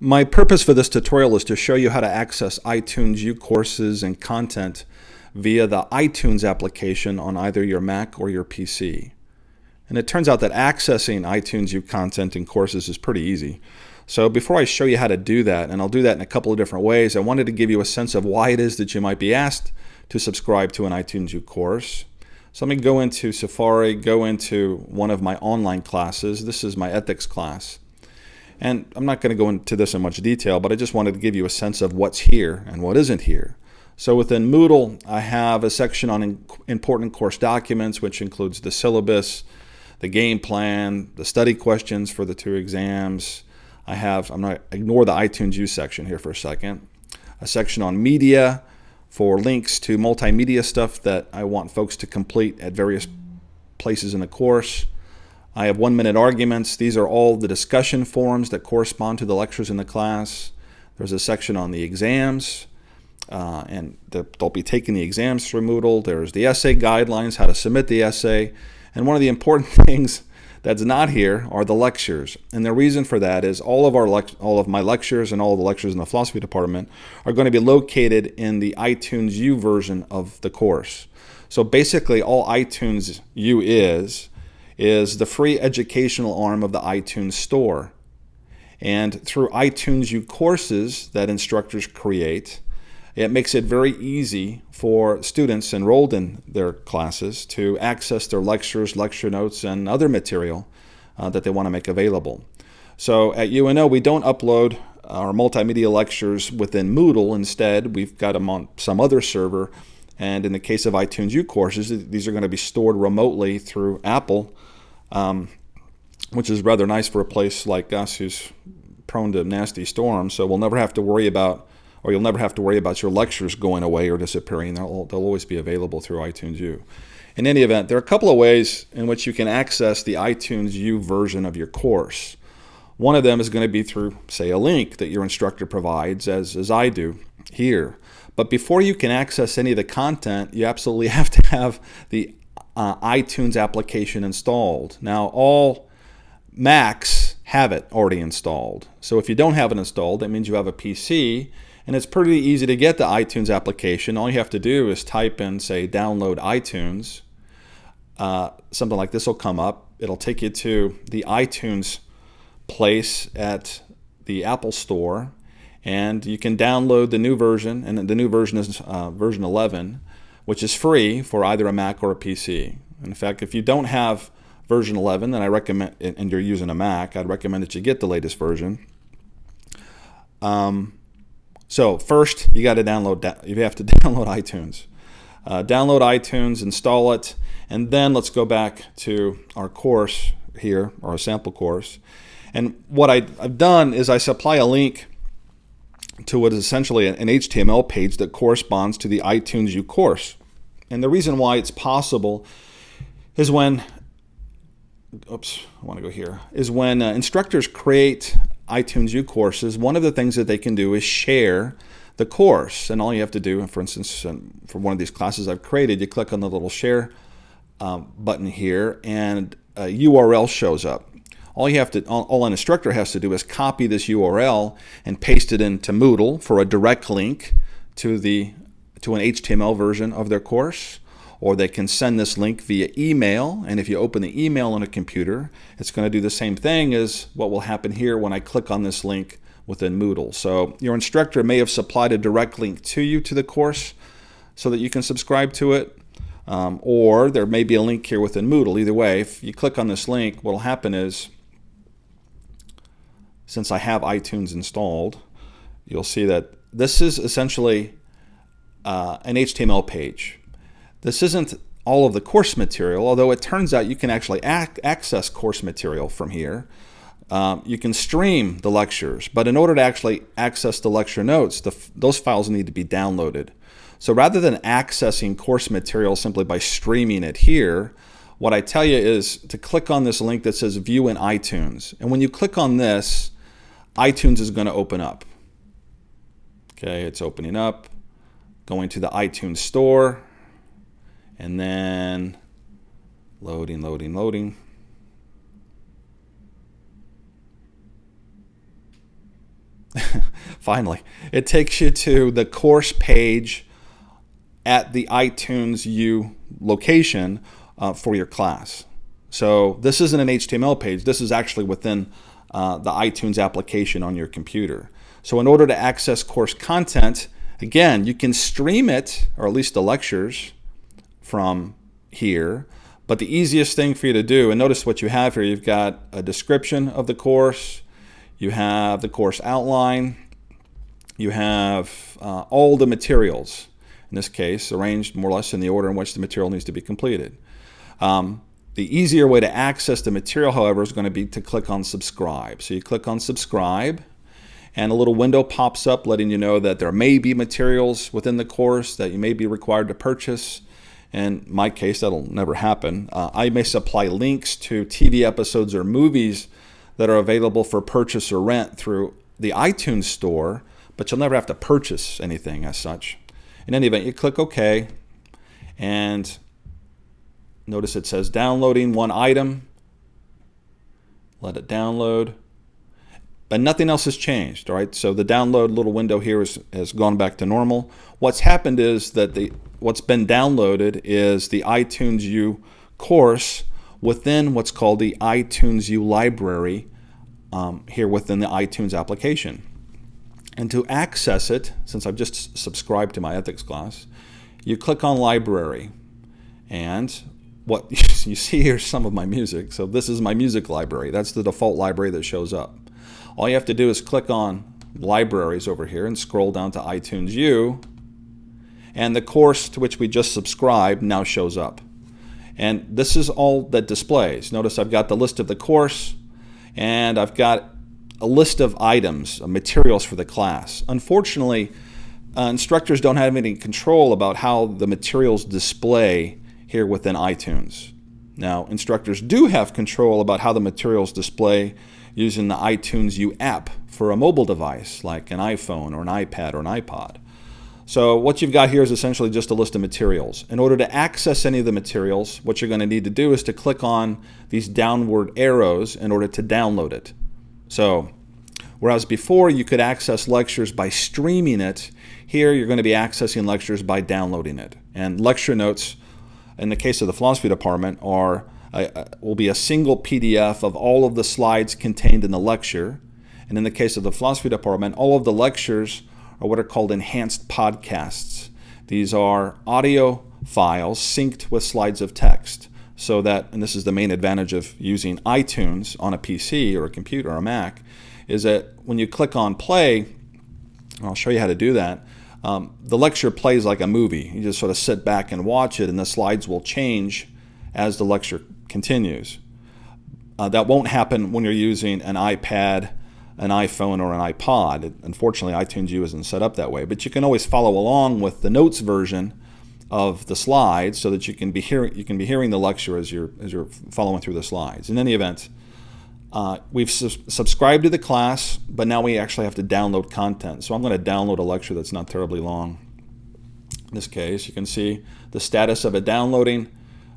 My purpose for this tutorial is to show you how to access iTunes U courses and content via the iTunes application on either your Mac or your PC. And it turns out that accessing iTunes U content and courses is pretty easy. So before I show you how to do that, and I'll do that in a couple of different ways, I wanted to give you a sense of why it is that you might be asked to subscribe to an iTunes U course. So let me go into Safari, go into one of my online classes. This is my ethics class. And I'm not going to go into this in much detail, but I just wanted to give you a sense of what's here and what isn't here. So within Moodle, I have a section on important course documents, which includes the syllabus, the game plan, the study questions for the two exams. I have, I'm not, ignore the iTunes U section here for a second. A section on media for links to multimedia stuff that I want folks to complete at various places in the course. I have one minute arguments. These are all the discussion forums that correspond to the lectures in the class. There's a section on the exams, uh, and the, they'll be taking the exams through Moodle. There's the essay guidelines, how to submit the essay. And one of the important things that's not here are the lectures. And the reason for that is all of our all of my lectures and all the lectures in the philosophy department are going to be located in the iTunes U version of the course. So basically all iTunes U is is the free educational arm of the iTunes Store. And through iTunes U courses that instructors create, it makes it very easy for students enrolled in their classes to access their lectures, lecture notes, and other material uh, that they want to make available. So at UNO, we don't upload our multimedia lectures within Moodle. Instead, we've got them on some other server. And in the case of iTunes U courses, these are going to be stored remotely through Apple um, which is rather nice for a place like us who's prone to nasty storms. So we'll never have to worry about, or you'll never have to worry about your lectures going away or disappearing. They'll, they'll always be available through iTunes U. In any event, there are a couple of ways in which you can access the iTunes U version of your course. One of them is going to be through, say, a link that your instructor provides, as, as I do here. But before you can access any of the content, you absolutely have to have the uh, iTunes application installed. Now, all Macs have it already installed. So if you don't have it installed, that means you have a PC, and it's pretty easy to get the iTunes application. All you have to do is type in, say, download iTunes. Uh, something like this will come up. It'll take you to the iTunes place at the Apple Store, and you can download the new version, and the new version is uh, version 11 which is free for either a Mac or a PC. In fact, if you don't have version 11, then I recommend, and you're using a Mac, I'd recommend that you get the latest version. Um, so first, you got to download. You have to download iTunes. Uh, download iTunes, install it, and then let's go back to our course here, a sample course. And what I, have done is I supply a link to what is essentially an HTML page that corresponds to the iTunes U course. And the reason why it's possible is when, oops, I want to go here, is when uh, instructors create iTunes U courses, one of the things that they can do is share the course. And all you have to do, for instance, um, for one of these classes I've created, you click on the little share um, button here and a URL shows up. All you have to, all, an instructor has to do is copy this URL and paste it into Moodle for a direct link to the to an HTML version of their course, or they can send this link via email. And if you open the email on a computer, it's going to do the same thing as what will happen here when I click on this link within Moodle. So your instructor may have supplied a direct link to you to the course so that you can subscribe to it. Um, or there may be a link here within Moodle. Either way, if you click on this link, what will happen is, since I have iTunes installed, you'll see that this is essentially uh, an HTML page. This isn't all of the course material, although it turns out you can actually ac access course material from here. Um, you can stream the lectures, but in order to actually access the lecture notes, the, those files need to be downloaded. So rather than accessing course material simply by streaming it here, what I tell you is to click on this link that says View in iTunes. And when you click on this, iTunes is going to open up. Okay, it's opening up going to the iTunes store, and then loading, loading, loading. finally, it takes you to the course page at the iTunes U location uh, for your class. So this isn't an HTML page. This is actually within uh, the iTunes application on your computer. So in order to access course content, again, you can stream it, or at least the lectures, from here. But the easiest thing for you to do, and notice what you have here, you've got a description of the course, you have the course outline, you have uh, all the materials, in this case, arranged more or less in the order in which the material needs to be completed. Um, the easier way to access the material, however, is going to be to click on subscribe. So you click on subscribe and a little window pops up letting you know that there may be materials within the course that you may be required to purchase. In my case, that'll never happen. Uh, I may supply links to TV episodes or movies that are available for purchase or rent through the iTunes store, but you'll never have to purchase anything as such. In any event, you click OK, and Notice it says downloading one item. Let it download. But nothing else has changed, all right? So the download little window here is, has gone back to normal. What's happened is that the what's been downloaded is the iTunes U course within what's called the iTunes U library um, here within the iTunes application. And to access it, since I've just subscribed to my ethics class, you click on library. And what you see here is some of my music. So this is my music library. That's the default library that shows up. All you have to do is click on libraries over here and scroll down to iTunes U and the course to which we just subscribed now shows up. And this is all that displays. Notice I've got the list of the course and I've got a list of items, materials for the class. Unfortunately, uh, instructors don't have any control about how the materials display here within iTunes. Now, instructors do have control about how the materials display using the iTunes U app for a mobile device like an iPhone or an iPad or an iPod. So what you've got here is essentially just a list of materials. In order to access any of the materials, what you're going to need to do is to click on these downward arrows in order to download it. So whereas before you could access lectures by streaming it, here you're going to be accessing lectures by downloading it. And lecture notes in the case of the philosophy department, are will be a single PDF of all of the slides contained in the lecture. And in the case of the philosophy department, all of the lectures are what are called enhanced podcasts. These are audio files synced with slides of text. So that, and this is the main advantage of using iTunes on a PC or a computer or a Mac, is that when you click on play, I'll show you how to do that, um, the lecture plays like a movie. You just sort of sit back and watch it, and the slides will change as the lecture continues. Uh, that won't happen when you're using an iPad, an iPhone, or an iPod. It, unfortunately, iTunes U isn't set up that way, but you can always follow along with the notes version of the slides so that you can be hearing you can be hearing the lecture as you're as you're following through the slides. In any event, uh, we've su subscribed to the class, but now we actually have to download content. So I'm going to download a lecture that's not terribly long. In this case, you can see the status of it downloading.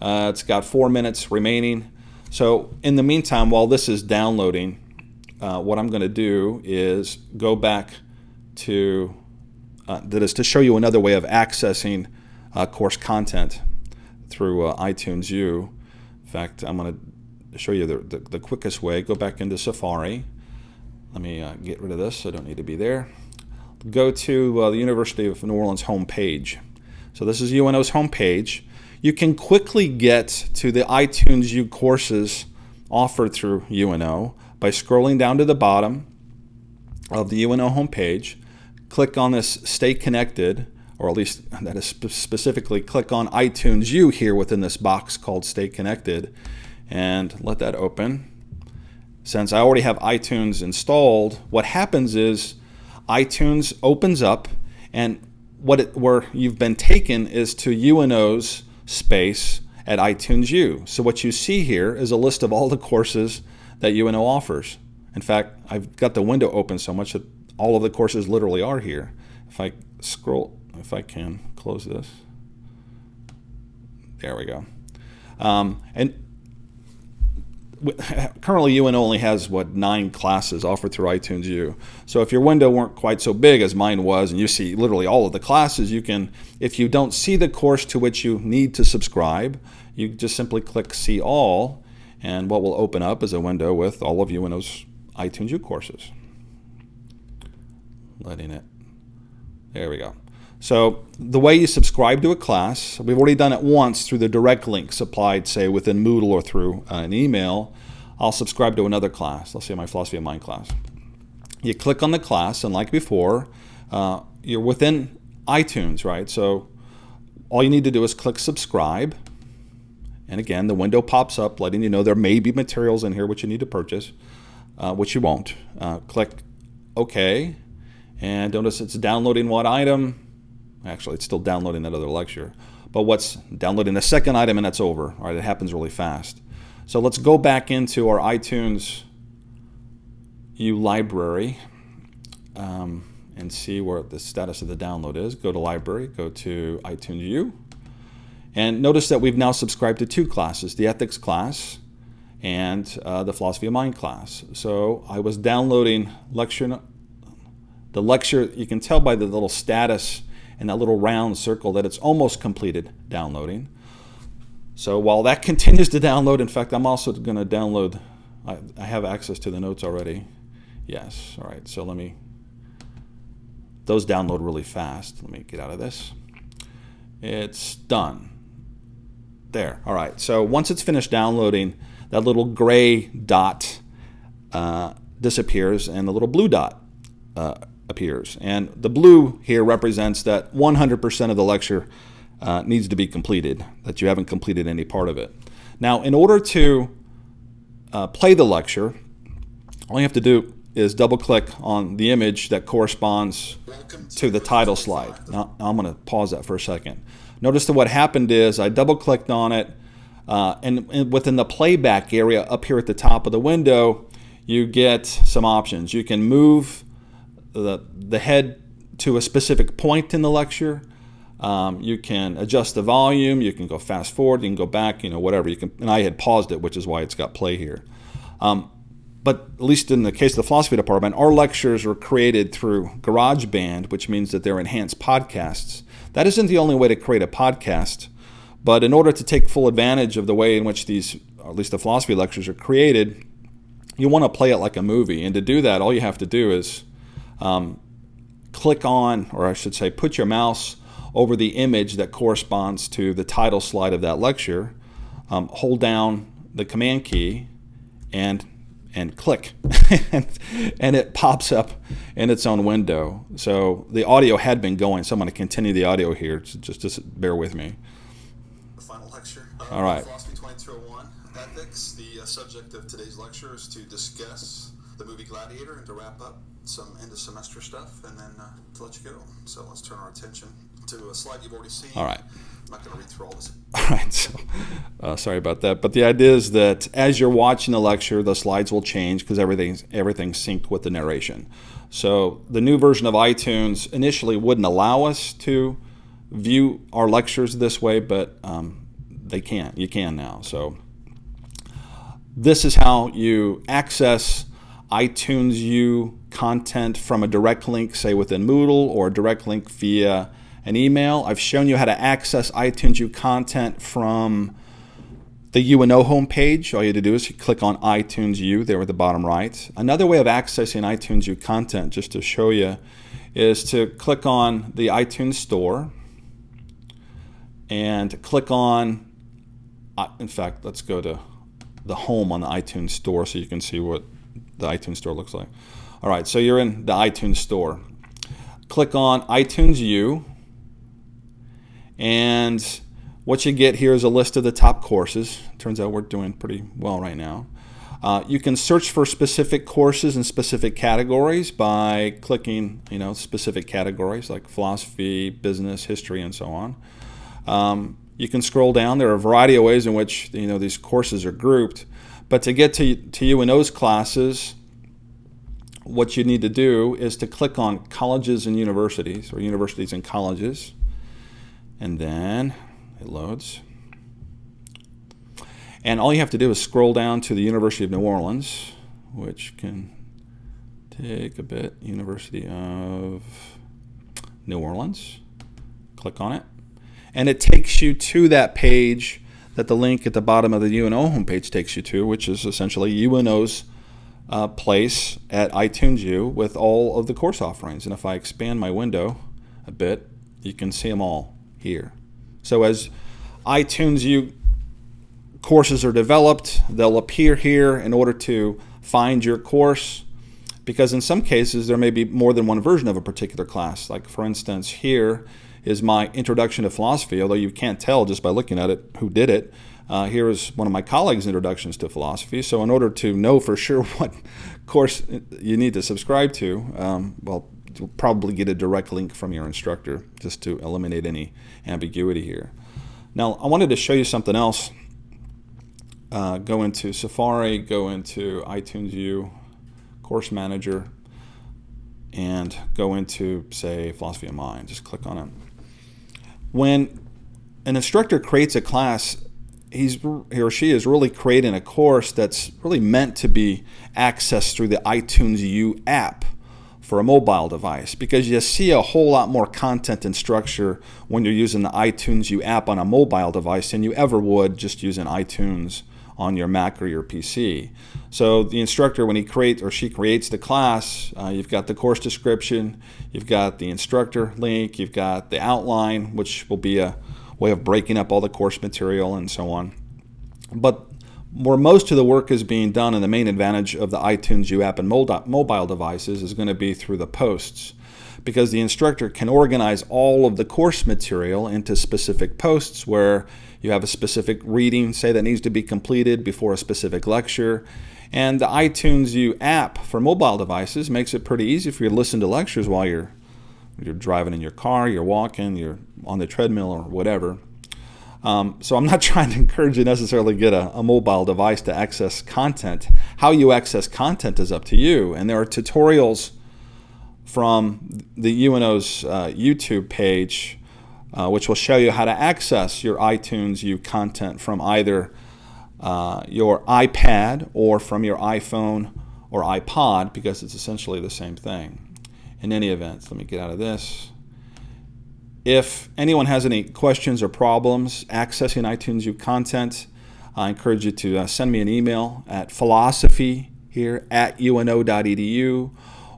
Uh, it's got four minutes remaining. So in the meantime, while this is downloading, uh, what I'm going to do is go back to, uh, that is to show you another way of accessing uh, course content through uh, iTunes U. In fact, I'm going to show you the, the, the, quickest way, go back into Safari. Let me uh, get rid of this. I don't need to be there. Go to uh, the University of New Orleans homepage. So this is UNO's homepage. You can quickly get to the iTunes U courses offered through UNO by scrolling down to the bottom of the UNO homepage. Click on this Stay Connected, or at least that is specifically click on iTunes U here within this box called Stay Connected and let that open. Since I already have iTunes installed, what happens is iTunes opens up and what it, where you've been taken is to UNO's space at iTunes U. So what you see here is a list of all the courses that UNO offers. In fact, I've got the window open so much that all of the courses literally are here. If I scroll, if I can close this, there we go. Um, and currently UNO only has what nine classes offered through iTunes U. So if your window weren't quite so big as mine was, and you see literally all of the classes, you can, if you don't see the course to which you need to subscribe, you just simply click See All, and what will open up is a window with all of UNO's iTunes U courses. Letting it. There we go. So the way you subscribe to a class, we've already done it once through the direct link supplied, say, within Moodle or through uh, an email. I'll subscribe to another class, let's say my Philosophy of Mind class. You click on the class, and like before, uh, you're within iTunes, right? So all you need to do is click subscribe. And again, the window pops up letting you know there may be materials in here which you need to purchase, uh, which you won't. Uh, click OK. And notice it's downloading what item Actually, it's still downloading that other lecture. But what's downloading the second item and that's over. All right, it happens really fast. So let's go back into our iTunes U library um, and see where the status of the download is. Go to library, go to iTunes U. And notice that we've now subscribed to two classes, the ethics class and uh, the philosophy of mind class. So I was downloading lecture, the lecture, you can tell by the little status and that little round circle that it's almost completed downloading. So while that continues to download, in fact, I'm also going to download, I, I have access to the notes already. Yes, all right, so let me, those download really fast. Let me get out of this. It's done. There, all right. So once it's finished downloading, that little gray dot uh, disappears and the little blue dot uh, appears. And the blue here represents that 100% of the lecture uh, needs to be completed, that you haven't completed any part of it. Now, in order to uh, play the lecture, all you have to do is double click on the image that corresponds to the title slide. Now, I'm going to pause that for a second. Notice that what happened is I double clicked on it uh, and, and within the playback area up here at the top of the window, you get some options. You can move the, the head to a specific point in the lecture. Um, you can adjust the volume. You can go fast forward. You can go back. You know, whatever. You can. And I had paused it, which is why it's got play here. Um, but at least in the case of the philosophy department, our lectures were created through GarageBand, which means that they're enhanced podcasts. That isn't the only way to create a podcast, but in order to take full advantage of the way in which these, at least the philosophy lectures, are created, you want to play it like a movie. And to do that, all you have to do is um, click on, or I should say, put your mouse over the image that corresponds to the title slide of that lecture, um, hold down the command key, and and click, and, and it pops up in its own window. So the audio had been going, so I'm going to continue the audio here. So just, just bear with me. The final lecture. All right. Philosophy 2201, Ethics. The uh, subject of today's lecture is to discuss the movie Gladiator and to wrap up some end of semester stuff and then uh, to let you go. So let's turn our attention to a slide you've already seen. All right. I'm not going to read through all this. All right. So, uh, sorry about that. But the idea is that as you're watching the lecture, the slides will change because everything's everything's synced with the narration. So the new version of iTunes initially wouldn't allow us to view our lectures this way, but um, they can. You can now. So this is how you access iTunes U content from a direct link, say within Moodle, or a direct link via an email. I've shown you how to access iTunes U content from the UNO homepage. All you have to do is click on iTunes U there at the bottom right. Another way of accessing iTunes U content, just to show you, is to click on the iTunes Store and click on, uh, in fact, let's go to the home on the iTunes Store so you can see what the iTunes Store looks like. All right, so you're in the iTunes Store. Click on iTunes U, and what you get here is a list of the top courses. Turns out we're doing pretty well right now. Uh, you can search for specific courses in specific categories by clicking, you know, specific categories like philosophy, business, history, and so on. Um, you can scroll down. There are a variety of ways in which you know these courses are grouped. But to get to, to you in those classes, what you need to do is to click on colleges and universities, or universities and colleges, and then it loads. And all you have to do is scroll down to the University of New Orleans, which can take a bit. University of New Orleans. Click on it. And it takes you to that page that the link at the bottom of the UNO homepage takes you to, which is essentially UNO's uh, place at iTunes U with all of the course offerings. And if I expand my window a bit, you can see them all here. So as iTunes U courses are developed, they'll appear here in order to find your course because in some cases there may be more than one version of a particular class. Like for instance, here is my introduction to philosophy, although you can't tell just by looking at it who did it. Uh, here is one of my colleagues' introductions to philosophy. So in order to know for sure what course you need to subscribe to, um, well, you'll probably get a direct link from your instructor just to eliminate any ambiguity here. Now, I wanted to show you something else. Uh, go into Safari, go into iTunes U, Course Manager, and go into, say, Philosophy of Mind. Just click on it. When an instructor creates a class, he's he or she is really creating a course that's really meant to be accessed through the iTunes U app for a mobile device because you see a whole lot more content and structure when you're using the iTunes U app on a mobile device than you ever would just using iTunes on your Mac or your PC. So the instructor, when he creates or she creates the class, uh, you've got the course description, you've got the instructor link, you've got the outline, which will be a way of breaking up all the course material and so on. But where most of the work is being done and the main advantage of the iTunes U app and mobile devices is going to be through the posts because the instructor can organize all of the course material into specific posts where you have a specific reading, say, that needs to be completed before a specific lecture. And the iTunes U app for mobile devices makes it pretty easy for you to listen to lectures while you're you're driving in your car, you're walking, you're on the treadmill or whatever. Um, so I'm not trying to encourage you necessarily get a, a, mobile device to access content. How you access content is up to you. And there are tutorials from the UNO's uh, YouTube page uh, which will show you how to access your iTunes U content from either uh, your iPad or from your iPhone or iPod because it's essentially the same thing. In any event, let me get out of this. If anyone has any questions or problems accessing iTunes U content, I encourage you to uh, send me an email at philosophy here at uno.edu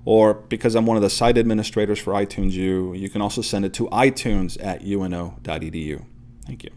or because I'm one of the site administrators for iTunes U, you can also send it to itunes at uno.edu. Thank you.